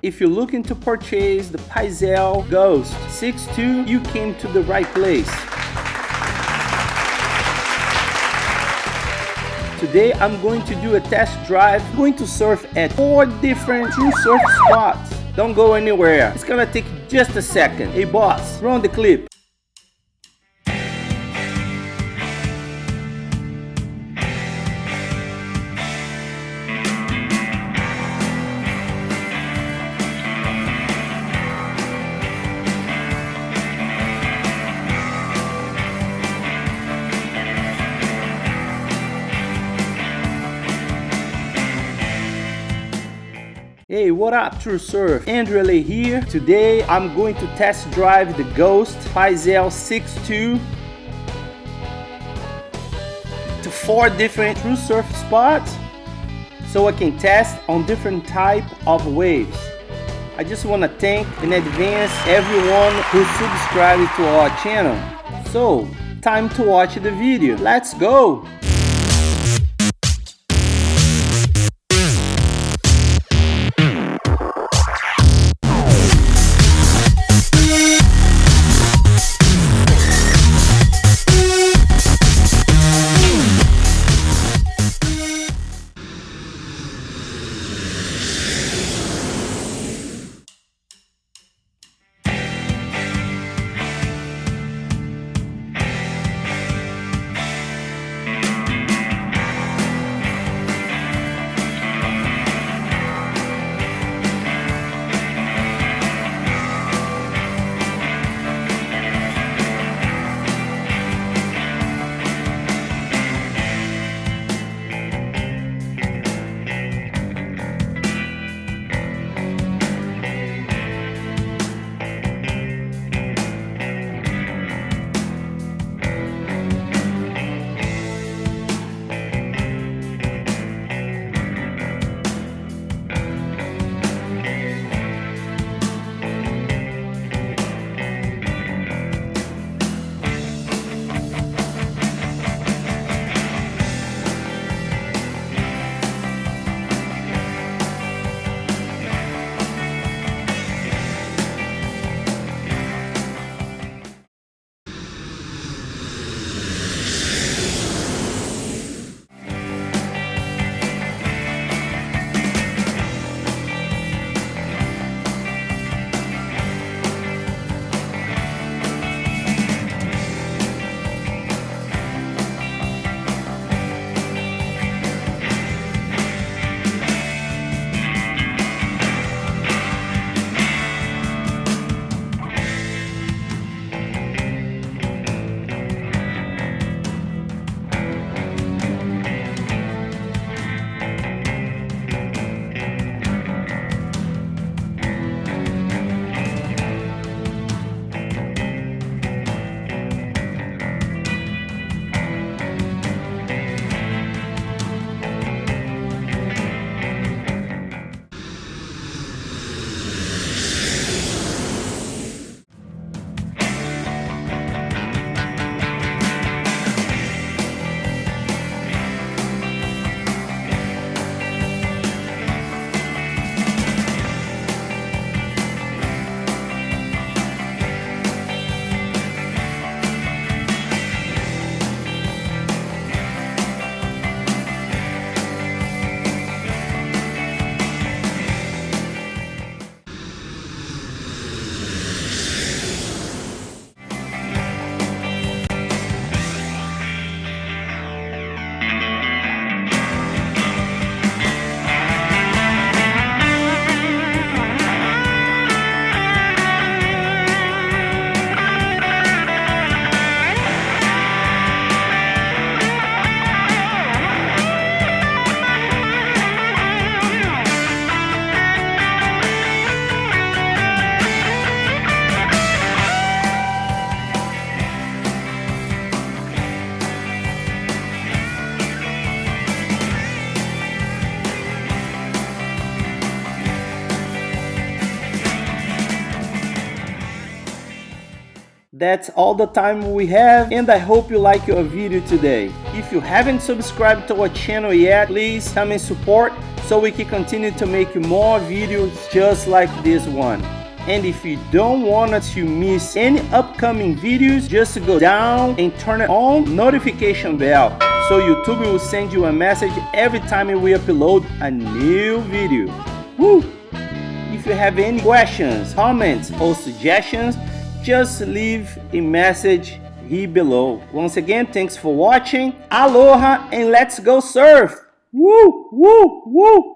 If you're looking to purchase the Pyzel Ghost 6.2, you came to the right place. Today I'm going to do a test drive, I'm going to surf at four different true surf spots. Don't go anywhere, it's gonna take just a second. Hey boss, run the clip. Hey, what up True Surf? Andrew here. Today I'm going to test drive the Ghost Pyzel 6.2 to four different True Surf spots so I can test on different type of waves. I just want to thank in advance everyone who subscribed to our channel. So, time to watch the video. Let's go! That's all the time we have and I hope you like your video today. If you haven't subscribed to our channel yet, please come and support so we can continue to make more videos just like this one. And if you don't want to miss any upcoming videos, just go down and turn on notification bell so YouTube will send you a message every time we upload a new video. Woo! If you have any questions, comments or suggestions, just leave a message here below. Once again, thanks for watching. Aloha and let's go surf! Woo! Woo! Woo!